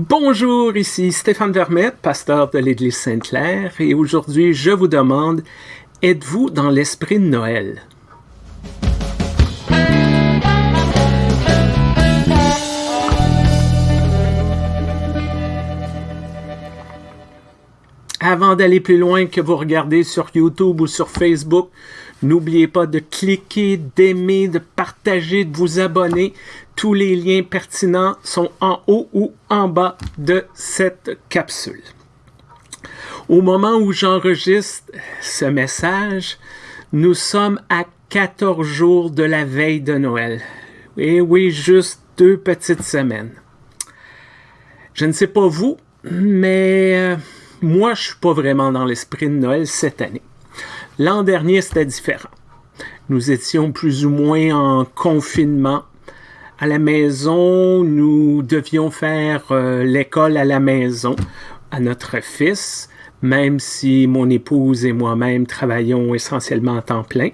Bonjour, ici Stéphane Vermette, pasteur de l'Église Sainte-Claire, et aujourd'hui je vous demande, êtes-vous dans l'esprit de Noël? Avant d'aller plus loin que vous regardez sur YouTube ou sur Facebook, n'oubliez pas de cliquer, d'aimer, de partager, de vous abonner. Tous les liens pertinents sont en haut ou en bas de cette capsule. Au moment où j'enregistre ce message, nous sommes à 14 jours de la veille de Noël. Et oui, juste deux petites semaines. Je ne sais pas vous, mais euh, moi, je suis pas vraiment dans l'esprit de Noël cette année. L'an dernier, c'était différent. Nous étions plus ou moins en confinement. À la maison, nous devions faire euh, l'école à la maison à notre fils, même si mon épouse et moi-même travaillions essentiellement en temps plein.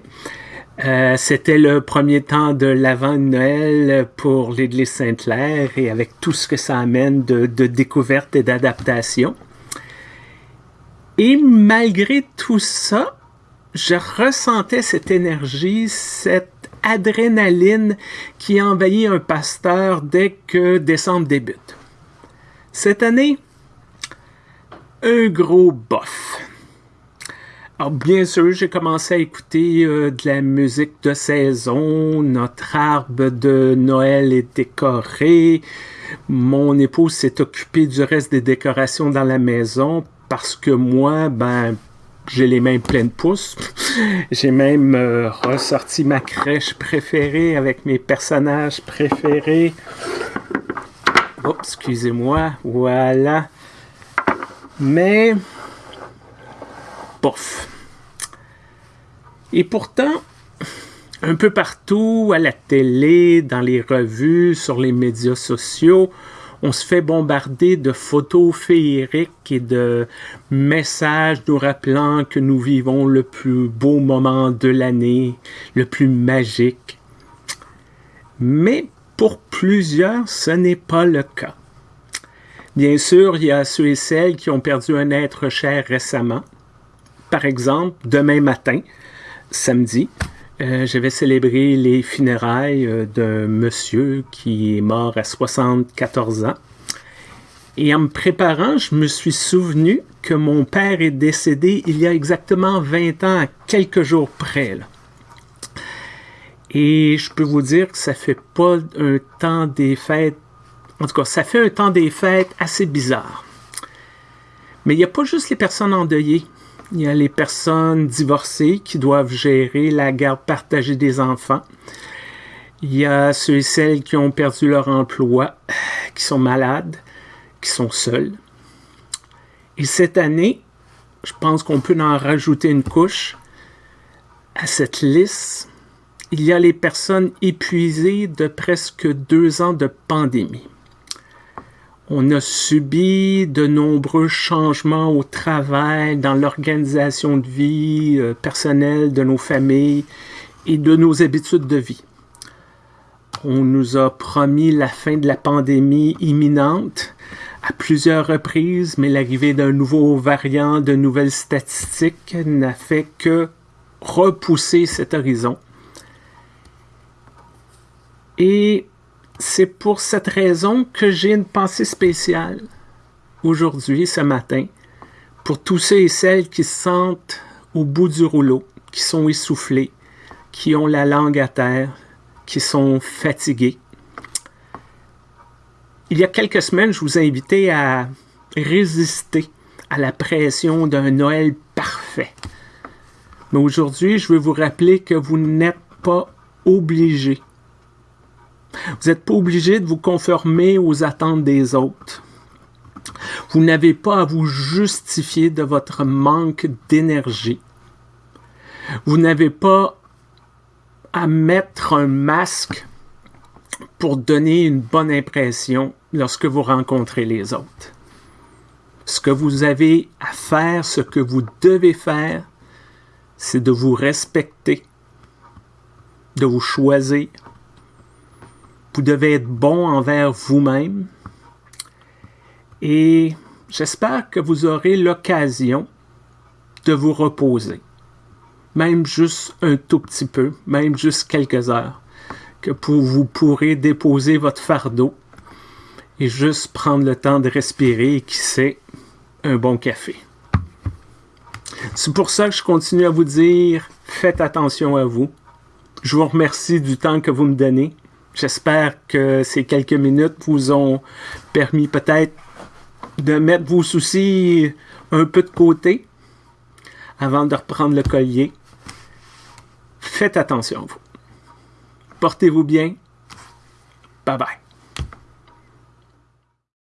Euh, c'était le premier temps de l'avant de Noël pour l'Église Sainte-Claire et avec tout ce que ça amène de, de découverte et d'adaptation. Et malgré tout ça, je ressentais cette énergie, cette adrénaline qui envahit un pasteur dès que décembre débute. Cette année, un gros bof. Alors, bien sûr, j'ai commencé à écouter euh, de la musique de saison. Notre arbre de Noël est décoré. Mon épouse s'est occupée du reste des décorations dans la maison parce que moi, ben, j'ai les mains pleines de pouces. J'ai même euh, ressorti ma crèche préférée avec mes personnages préférés. Oups, excusez-moi. Voilà. Mais, bof. Et pourtant, un peu partout, à la télé, dans les revues, sur les médias sociaux, on se fait bombarder de photos féeriques et de messages nous rappelant que nous vivons le plus beau moment de l'année, le plus magique. Mais pour plusieurs, ce n'est pas le cas. Bien sûr, il y a ceux et celles qui ont perdu un être cher récemment. Par exemple, demain matin, samedi, euh, je vais célébrer les funérailles euh, d'un monsieur qui est mort à 74 ans. Et en me préparant, je me suis souvenu que mon père est décédé il y a exactement 20 ans, quelques jours près. Et je peux vous dire que ça fait pas un temps des fêtes, en tout cas, ça fait un temps des fêtes assez bizarre. Mais il n'y a pas juste les personnes endeuillées. Il y a les personnes divorcées qui doivent gérer la garde partagée des enfants. Il y a ceux et celles qui ont perdu leur emploi, qui sont malades, qui sont seuls. Et cette année, je pense qu'on peut en rajouter une couche à cette liste. Il y a les personnes épuisées de presque deux ans de pandémie. On a subi de nombreux changements au travail, dans l'organisation de vie euh, personnelle de nos familles et de nos habitudes de vie. On nous a promis la fin de la pandémie imminente à plusieurs reprises, mais l'arrivée d'un nouveau variant, de nouvelles statistiques n'a fait que repousser cet horizon. Et c'est pour cette raison que j'ai une pensée spéciale aujourd'hui, ce matin, pour tous ceux et celles qui se sentent au bout du rouleau, qui sont essoufflés, qui ont la langue à terre, qui sont fatigués. Il y a quelques semaines, je vous ai invité à résister à la pression d'un Noël parfait. Mais aujourd'hui, je veux vous rappeler que vous n'êtes pas obligé vous n'êtes pas obligé de vous conformer aux attentes des autres. Vous n'avez pas à vous justifier de votre manque d'énergie. Vous n'avez pas à mettre un masque pour donner une bonne impression lorsque vous rencontrez les autres. Ce que vous avez à faire, ce que vous devez faire, c'est de vous respecter, de vous choisir, vous devez être bon envers vous-même Et j'espère que vous aurez l'occasion de vous reposer. Même juste un tout petit peu, même juste quelques heures, que vous pourrez déposer votre fardeau et juste prendre le temps de respirer et qui sait, un bon café. C'est pour ça que je continue à vous dire, faites attention à vous. Je vous remercie du temps que vous me donnez. J'espère que ces quelques minutes vous ont permis peut-être de mettre vos soucis un peu de côté avant de reprendre le collier. Faites attention à vous. Portez-vous bien. Bye bye.